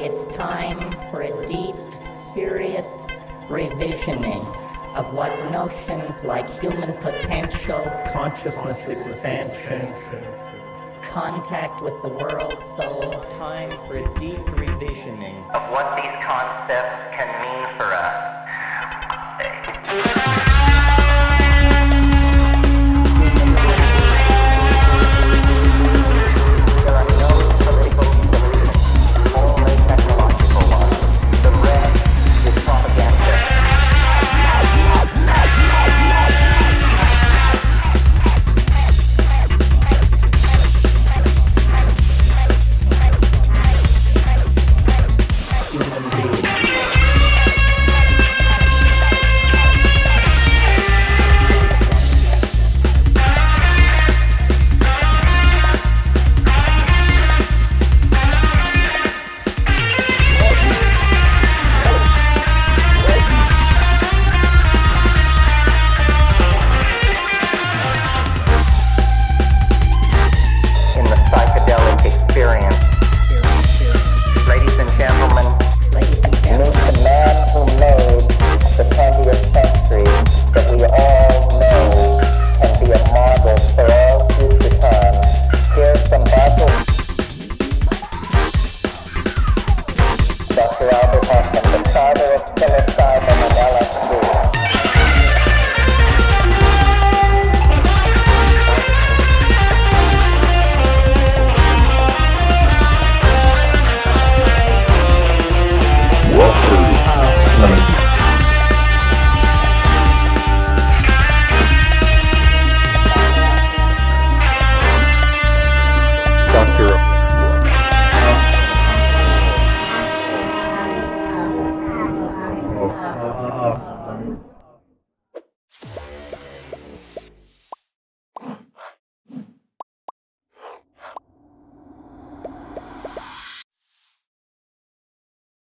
It's time for a deep, serious revisioning of what notions like human potential, consciousness expansion, contact with the world soul, time for a deep revisioning of what these concepts can mean for us.